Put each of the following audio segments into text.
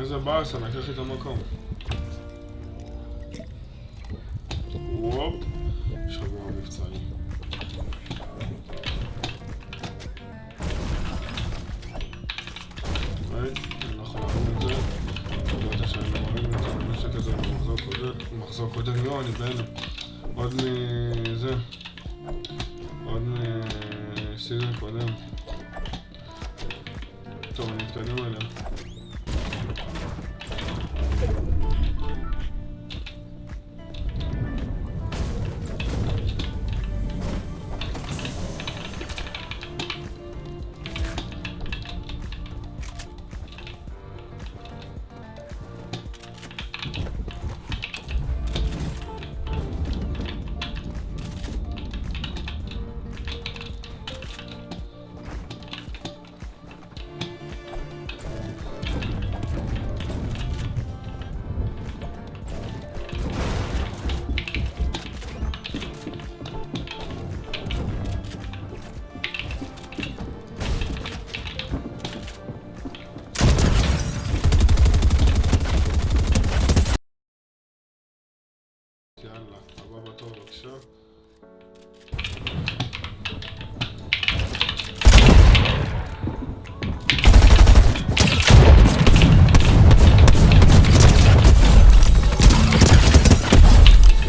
איזה באסה, לקח המקום. וופ, אני לא את מרים את הנשק הזה במחזור קודם. לא, אני בהלם. עוד מזה. עוד מסיזון קודם. טוב, אני אתקדם אליה.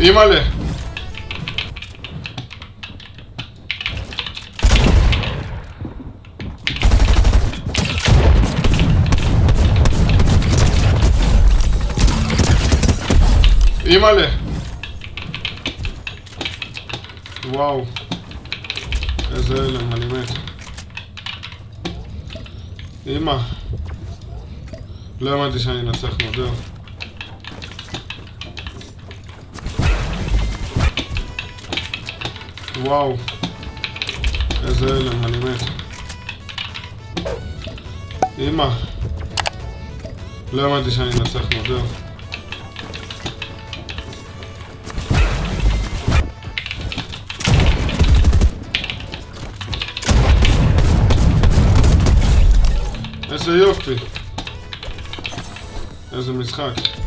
אימא'לה! אימא'לה! וואו, איזה הלם, אני מת. אמא, לא האמנתי שאני אנצח מודר. וואו, איזה הלם, אני מת. אמא, לא האמנתי שאני אנצח מודר. איזה יופי. איזה משחק.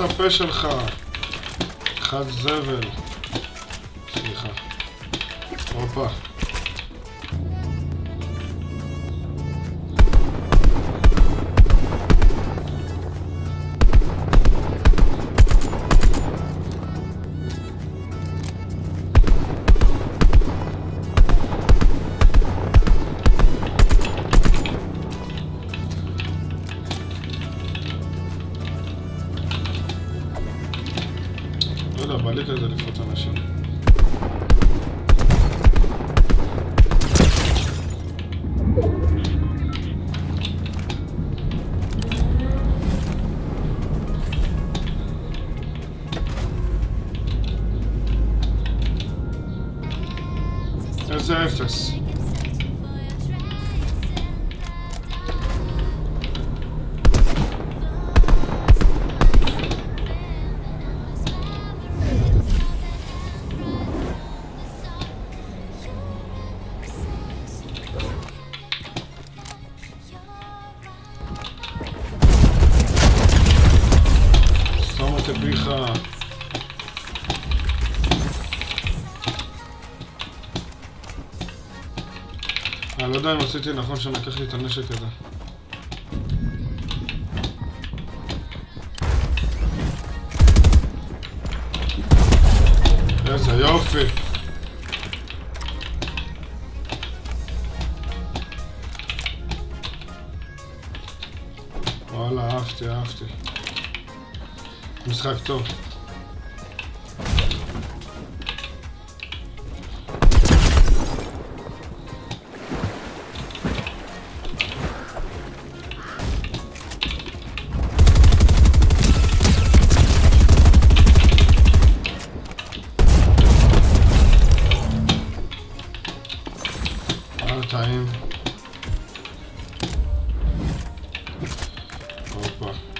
הפה שלך. חד זבל. סליחה. הופה. לא יודע, בא לי כזה לפרוץ אנשים. איזה אפס. סליחה. אני לא יודע אם עשיתי נכון שאני אקח לי את הנשק הזה. איזה יופי. וואלה, אהבתי, אהבתי. משחק טוב. וואלה, טעים. הופה.